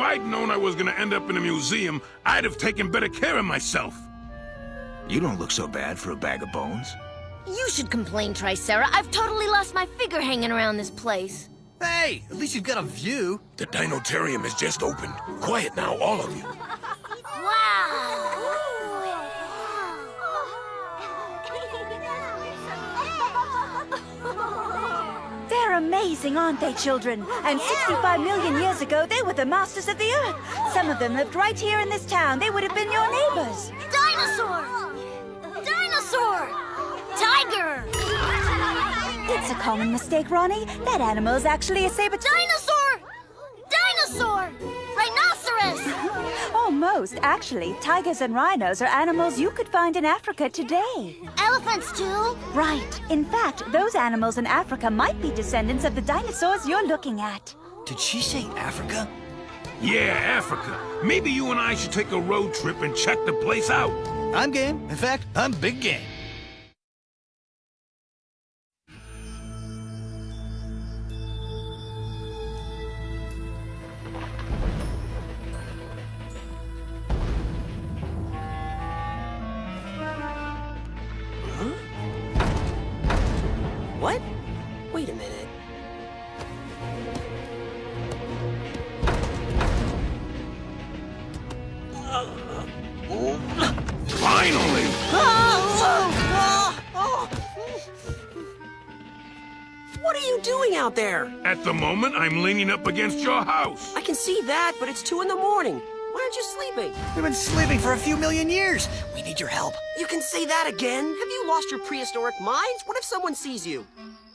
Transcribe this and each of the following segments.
I'd known I was gonna end up in a museum, I'd have taken better care of myself. You don't look so bad for a bag of bones. You should complain, Tricera. I've totally lost my figure hanging around this place. Hey, at least you've got a view. The Dinotarium has just opened. Quiet now, all of you. They're amazing, aren't they, children? And 65 million years ago, they were the masters of the Earth. Some of them lived right here in this town. They would have been your neighbors. Dinosaur! Dinosaur! Tiger! It's a common mistake, Ronnie. That animal is actually a saber... Dinosaur! Almost. Actually, tigers and rhinos are animals you could find in Africa today. Elephants, too? Right. In fact, those animals in Africa might be descendants of the dinosaurs you're looking at. Did she say Africa? Yeah, Africa. Maybe you and I should take a road trip and check the place out. I'm game. In fact, I'm big game. Out there? At the moment, I'm leaning up against your house. I can see that, but it's two in the morning. Why aren't you sleeping? We've been sleeping for a few million years. We need your help. You can say that again? Have you lost your prehistoric minds? What if someone sees you?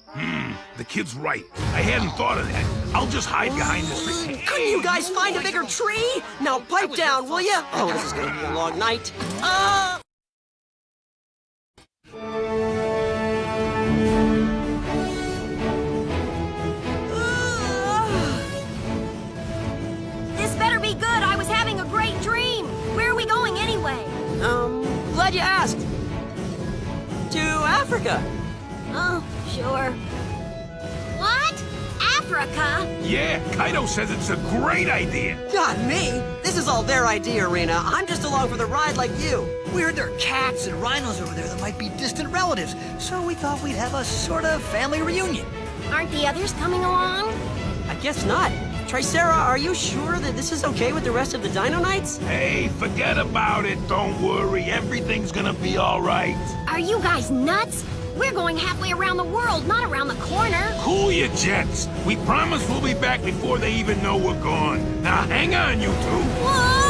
Hmm, the kid's right. I hadn't thought of that. I'll just hide behind this tree. Couldn't you guys find a bigger tree? Now pipe down, will ya? Oh, this is gonna be a long night. Uh... Africa. Oh, sure. What? Africa? Yeah, Kaito says it's a great idea. God, me? This is all their idea, Rena. I'm just along for the ride like you. We heard there are cats and rhinos over there that might be distant relatives, so we thought we'd have a sort of family reunion. Aren't the others coming along? I guess not. Tricera, are you sure that this is okay with the rest of the Dino Knights? Hey, forget about it. Don't worry. Everything's gonna be all right. Are you guys nuts? We're going halfway around the world, not around the corner. Cool your jets. We promise we'll be back before they even know we're gone. Now hang on, you two. Whoa,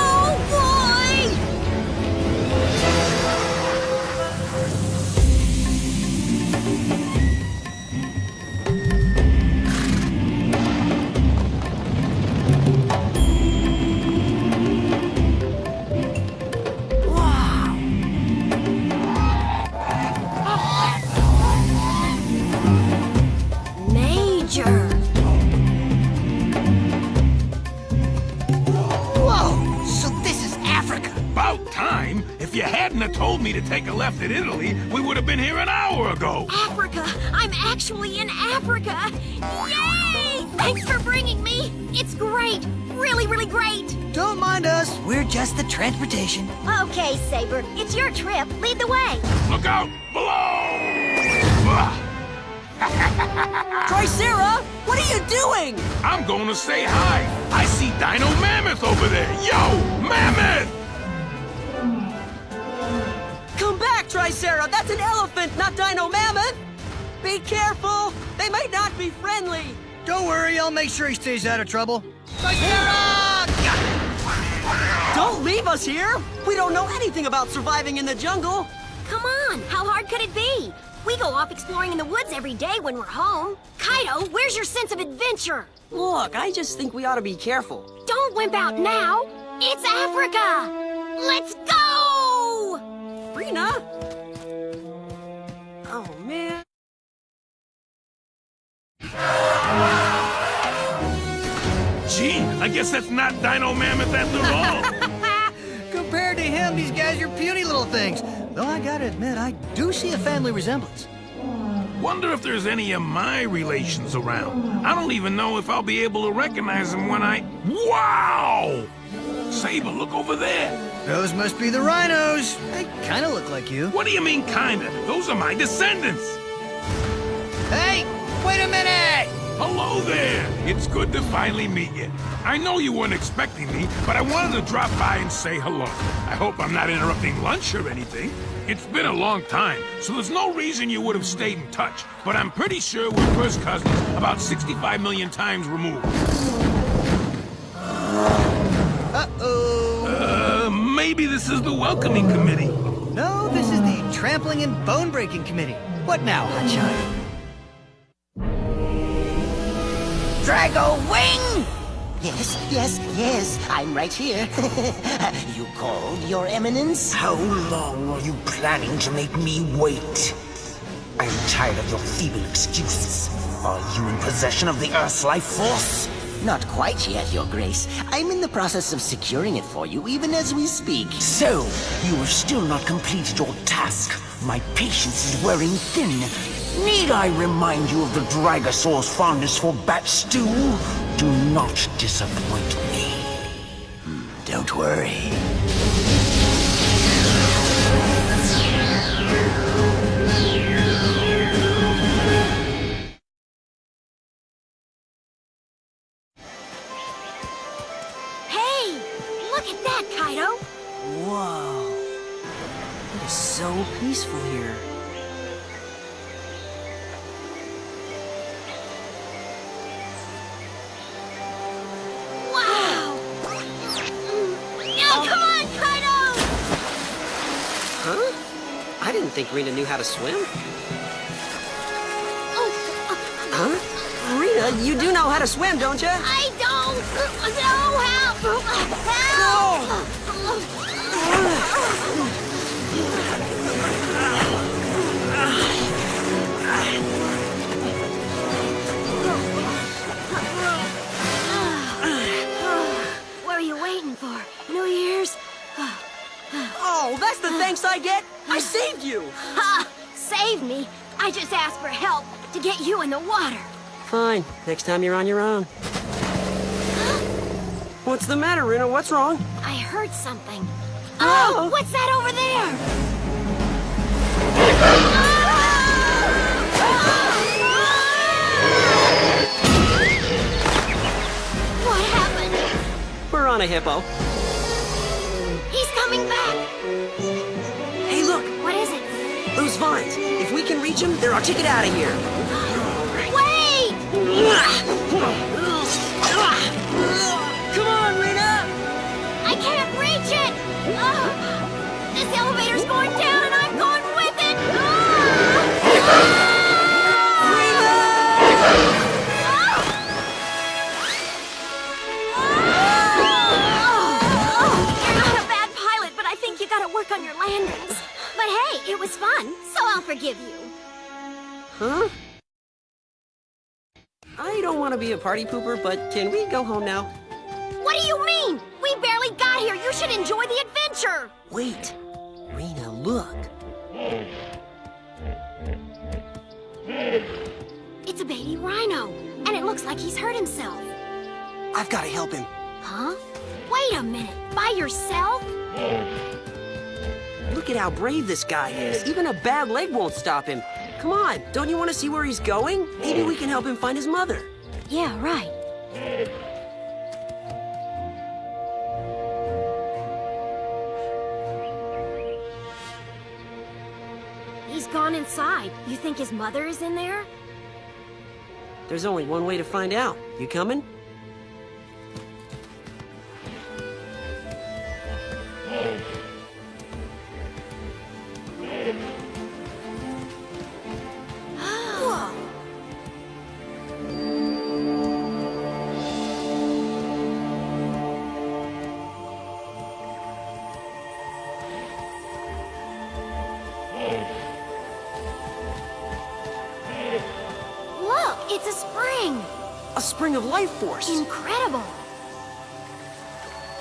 me to take a left at Italy, we would have been here an hour ago. Africa! I'm actually in Africa! Yay! Thanks for bringing me! It's great! Really, really great! Don't mind us, we're just the transportation. Okay, Saber, it's your trip. Lead the way. Look out below! Tricera, what are you doing? I'm going to say hi. I see Dino Mammoth over there. Yo, Mammoth! Tricera. That's an elephant, not Dino Mammoth. Be careful. They might not be friendly. Don't worry, I'll make sure he stays out of trouble. Tricera! Don't leave us here. We don't know anything about surviving in the jungle. Come on, how hard could it be? We go off exploring in the woods every day when we're home. Kaito, where's your sense of adventure? Look, I just think we ought to be careful. Don't wimp out now. It's Africa. Let's go! Rena? I guess that's not Dino Mammoth after all. Compared to him, these guys are puny little things. Though I gotta admit, I do see a family resemblance. Wonder if there's any of my relations around. I don't even know if I'll be able to recognize them when I... Wow! Saber, look over there. Those must be the rhinos. They kind of look like you. What do you mean, kinda? Those are my descendants. Hey, wait a minute! Hello there! It's good to finally meet you. I know you weren't expecting me, but I wanted to drop by and say hello. I hope I'm not interrupting lunch or anything. It's been a long time, so there's no reason you would have stayed in touch. But I'm pretty sure we're first cousins about 65 million times removed. Uh-oh. Uh, maybe this is the welcoming committee. No, this is the trampling and bone-breaking committee. What now, Hotshot? Drago Wing! Yes, yes, yes, I'm right here. you called, Your Eminence? How long are you planning to make me wait? I'm tired of your feeble excuses. Are you in possession of the Earth's life force? Not quite yet, Your Grace. I'm in the process of securing it for you, even as we speak. So, you have still not completed your task. My patience is wearing thin. Need I remind you of the Dragosaur's fondness for bat stew? Do not disappoint me. Hmm. Don't worry. Think Rena knew how to swim. Oh, uh, huh? Rena, you do know how to swim, don't you? I don't know help. Help. What are you waiting for? New Year's? Oh, that's the thanks I get? I saved you! Ha! Save me. I just asked for help to get you in the water. Fine. Next time you're on your own. What's the matter, Rena? What's wrong? I heard something. Oh! oh, what's that over there? What happened? We're on a hippo. If we can reach them, they're our ticket out of here. Wait! A party pooper, but can we go home now? What do you mean? We barely got here. You should enjoy the adventure. Wait. Rena, look. It's a baby rhino, and it looks like he's hurt himself. I've got to help him. Huh? Wait a minute. By yourself? Look at how brave this guy is. Even a bad leg won't stop him. Come on, don't you want to see where he's going? Maybe we can help him find his mother. Yeah, right. He's gone inside. You think his mother is in there? There's only one way to find out. You coming? Spring of life force. Incredible.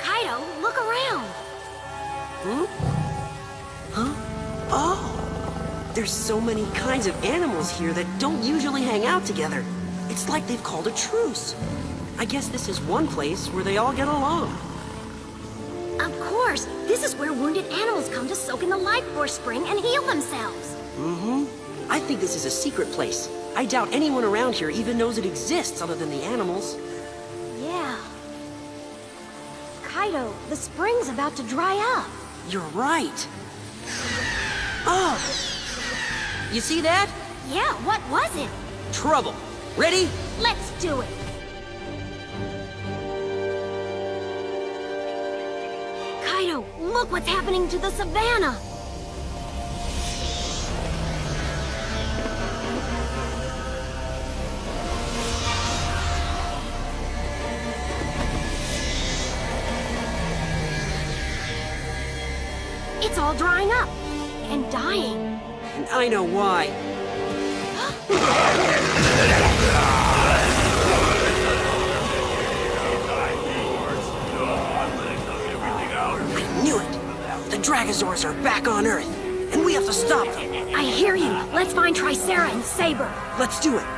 Kaito, look around. Hmm? Huh? Oh, There's so many kinds of animals here that don't usually hang out together. It's like they've called a truce. I guess this is one place where they all get along. Of course, this is where wounded animals come to soak in the life force spring and heal themselves. Mm-hmm. I think this is a secret place. I doubt anyone around here even knows it exists other than the animals. Yeah. Kaito, the spring's about to dry up. You're right. Oh! You see that? Yeah, what was it? Trouble. Ready? Let's do it. Kaito, look what's happening to the savannah. All drying up and dying. And I know why. I knew it! The Dragazors are back on Earth, and we have to stop them. I hear you. Let's find Tricera and Saber. Let's do it.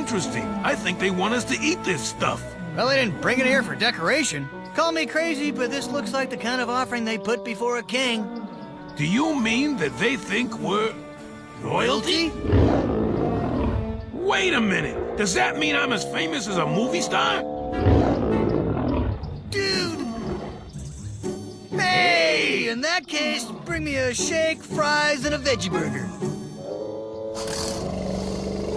Interesting. I think they want us to eat this stuff. Well, they didn't bring it here for decoration. Call me crazy, but this looks like the kind of offering they put before a king. Do you mean that they think we're... royalty? Wait a minute. Does that mean I'm as famous as a movie star? Dude! Hey! In that case, bring me a shake, fries, and a veggie burger.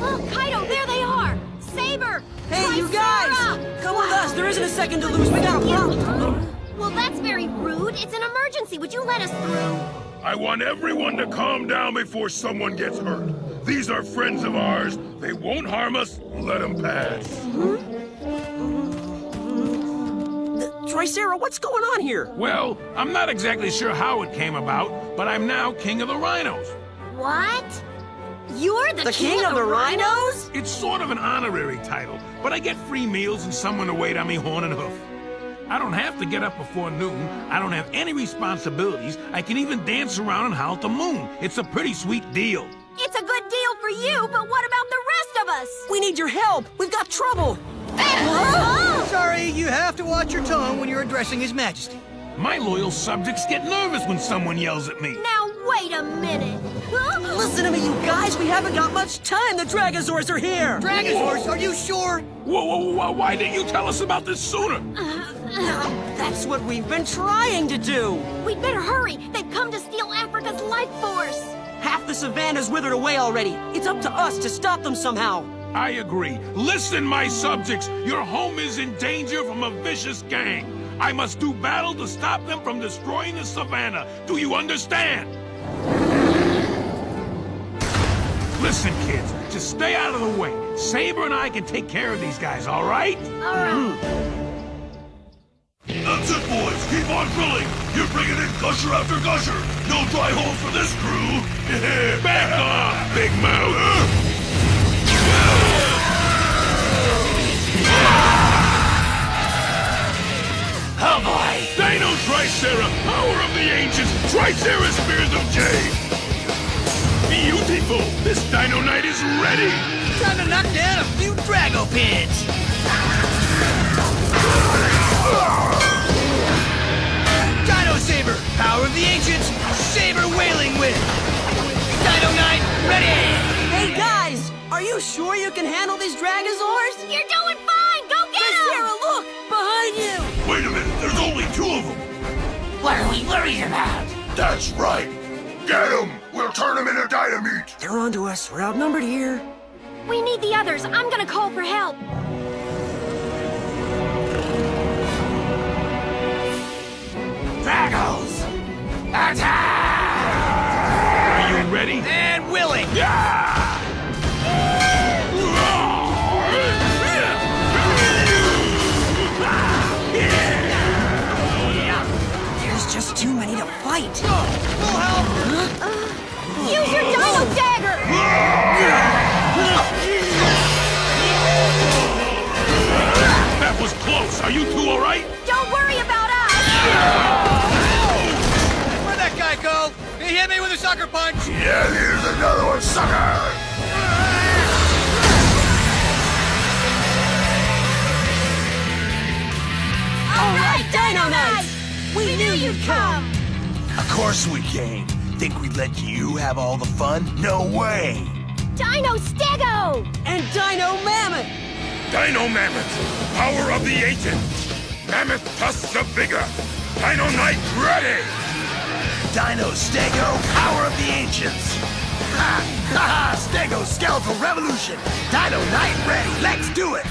Oh, Kaito, there they are! Saber! Hey, you guys! Tricera! Come with us! There isn't a second to lose. We got a problem. Well, that's very rude. It's an emergency. Would you let us through? I want everyone to calm down before someone gets hurt. These are friends of ours. They won't harm us. Let them pass. Mm-hmm. Tricera, what's going on here? Well, I'm not exactly sure how it came about, but I'm now king of the rhinos. What? You're the, The king of the rhinos? It's sort of an honorary title, but I get free meals and someone to wait on me horn and hoof. I don't have to get up before noon. I don't have any responsibilities. I can even dance around and howl at the moon. It's a pretty sweet deal. It's a good deal for you, but what about the rest of us? We need your help. We've got trouble. Sorry, you have to watch your tone when you're addressing His Majesty. My loyal subjects get nervous when someone yells at me. Now, wait a minute. Huh? Listen to me, you guys. We haven't got much time. The Dragazors are here. Dragosaurus, are you sure? Whoa, whoa, whoa, why didn't you tell us about this sooner? Uh, uh, that's what we've been trying to do. We'd better hurry. They've come to steal Africa's life force. Half the savannah's withered away already. It's up to us to stop them somehow. I agree. Listen, my subjects, your home is in danger from a vicious gang. I must do battle to stop them from destroying the savannah. Do you understand? Listen, kids, just stay out of the way. Saber and I can take care of these guys, all right? All right. That's it, boys. Keep on grilling. You're bringing in gusher after gusher. No dry holes for this crew. Back off, big mouth. Oh boy! Dino Tricera, power of the ancients, Tricera Spears of Jade! Beautiful! This Dino Knight is ready! Time to knock down a few Drago pins. Dino Saber, power of the ancients, Saber Wailing Wind. Dino Knight, ready! Hey, guys! Are you sure you can handle these Dragazors? You're doing fine. Go get them! Sarah, him. look! Behind you! Wait a minute, there's only two of them! What are we worried about? That's right! Get them! We'll turn them into dynamite! They're onto us. We're outnumbered here. We need the others. I'm gonna call for help. Dragos! Attack! Are you ready? And willing. Yeah! There's just too many to fight. Use your dino dagger! That was close. Are you two all right? Don't worry about us! Where'd that guy go? He hit me with a sucker punch! Yeah, here's another one, sucker! All right, Dynamite! We, we knew you'd come! Of course we came. Think we'd let you have all the fun? No way! Dino Stego! And Dino Mammoth! Dino Mammoth, power of the ancient. Mammoth tusks of vigor. Dino Knight ready! Dino Stego, power of the ancients! Ha! Ha ha! Stego skeletal revolution! Dino Knight ready! Let's do it!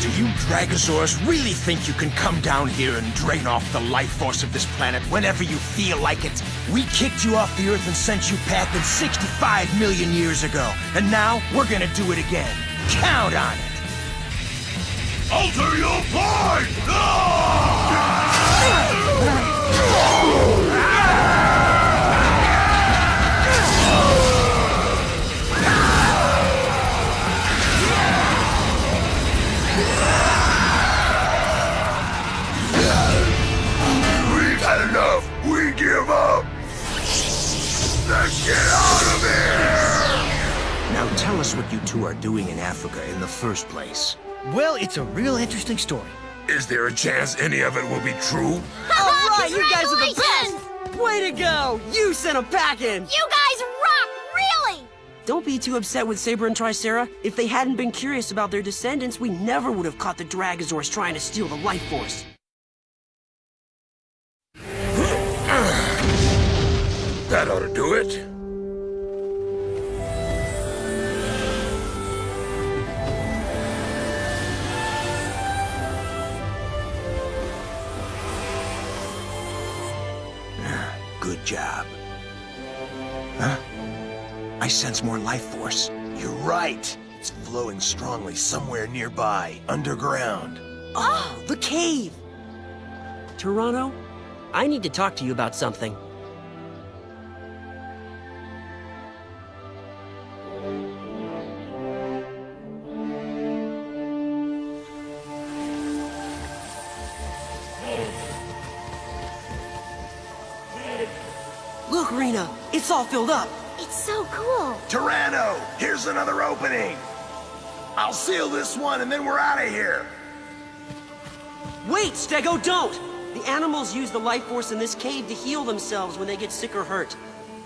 Do you Dragosaurs really think you can come down here and drain off the life force of this planet whenever you feel like it? We kicked you off the Earth and sent you packing 65 million years ago, and now we're gonna do it again. Count on it! Alter your point! We've ah! first place. Well, it's a real interesting story. Is there a chance any of it will be true? All right, you guys are the best! Way to go! You sent them packing! You guys rock, really! Don't be too upset with Saber and Tricera. If they hadn't been curious about their descendants, we never would have caught the Dragosaurs trying to steal the life force. That ought to do it. Sense more life force. You're right. It's flowing strongly somewhere nearby, underground. Oh, the cave! Tyranno, I need to talk to you about something. Look, Rena, it's all filled up. It's so cool. Tyranno, here's another opening. I'll seal this one and then we're out of here. Wait, Stego, don't! The animals use the life force in this cave to heal themselves when they get sick or hurt.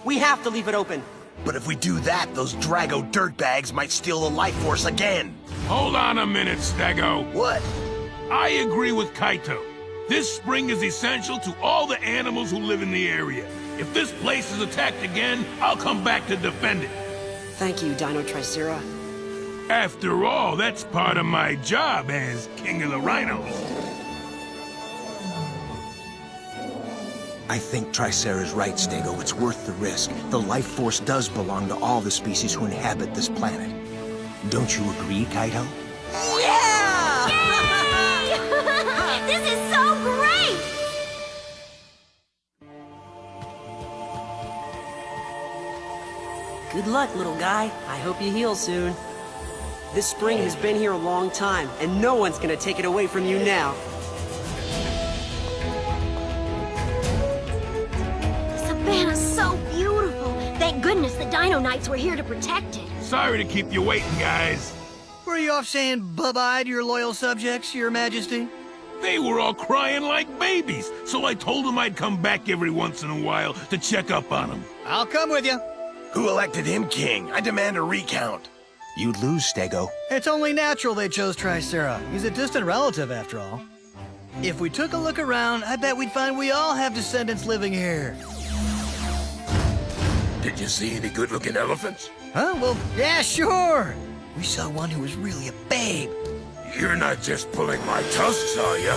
We have to leave it open. But if we do that, those Drago dirtbags might steal the life force again. Hold on a minute, Stego. What? I agree with Kaito. This spring is essential to all the animals who live in the area. If this place is attacked again, I'll come back to defend it. Thank you, Dino Tricera. After all, that's part of my job as King of the Rhinos. I think Tricera's right, Stego. It's worth the risk. The life force does belong to all the species who inhabit this planet. Don't you agree, Kaito? Yeah! Good luck, little guy. I hope you heal soon. This spring has been here a long time, and no one's gonna take it away from you now. The savannah's so beautiful. Thank goodness the Dino Knights were here to protect it. Sorry to keep you waiting, guys. Were you off saying bye-bye to your loyal subjects, your majesty? They were all crying like babies, so I told them I'd come back every once in a while to check up on them. I'll come with you. Who elected him king? I demand a recount. You'd lose, Stego. It's only natural they chose Tricera. He's a distant relative, after all. If we took a look around, I bet we'd find we all have descendants living here. Did you see any good-looking elephants? Huh? Well, yeah, sure. We saw one who was really a babe. You're not just pulling my tusks, are you?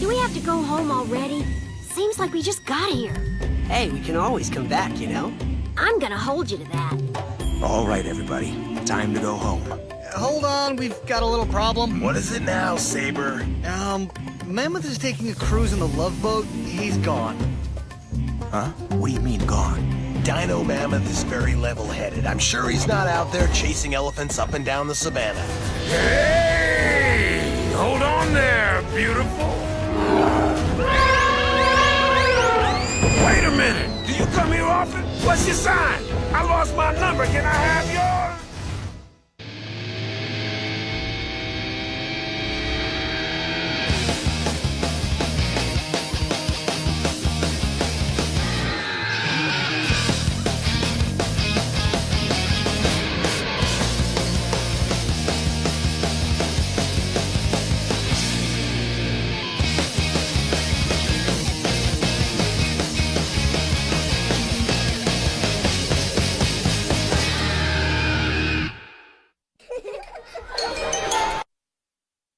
Do we have to go home already? Seems like we just got here. Hey, we can always come back, you know? I'm gonna hold you to that. All right, everybody. Time to go home. Hold on, we've got a little problem. What is it now, Saber? Um, Mammoth is taking a cruise in the Love Boat. He's gone. Huh? What do you mean, gone? Dino Mammoth is very level-headed. I'm sure he's not out there chasing elephants up and down the savannah. Hey! Hold on there, beautiful. Wait a minute! Do you come here often? What's your sign? I lost my number. Can I have yours?